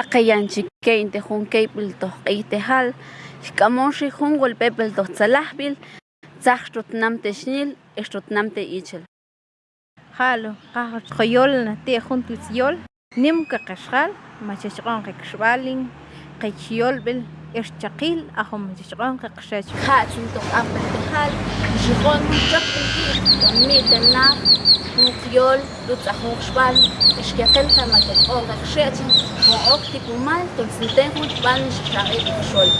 aqayanchikej intejun kejpil toj q'iytejal xk'amon xi jun golpepil toj tsalajpil tzaj xtutnam texnil ixtutnam te ichil jalo qaj qoyol natij jun tlitzyol nim qaqaxjal machachq'on qeqxb'alin qechiyolb'il Irchaqil ahum jichqon qaqshach khachum tok apal tehal jichqon chak inti ni tanna nuqyol lutzahuq shbal ishkaqel tamatok on qaqshach ho'ok tipumal tolsinten hutban shqaqil shol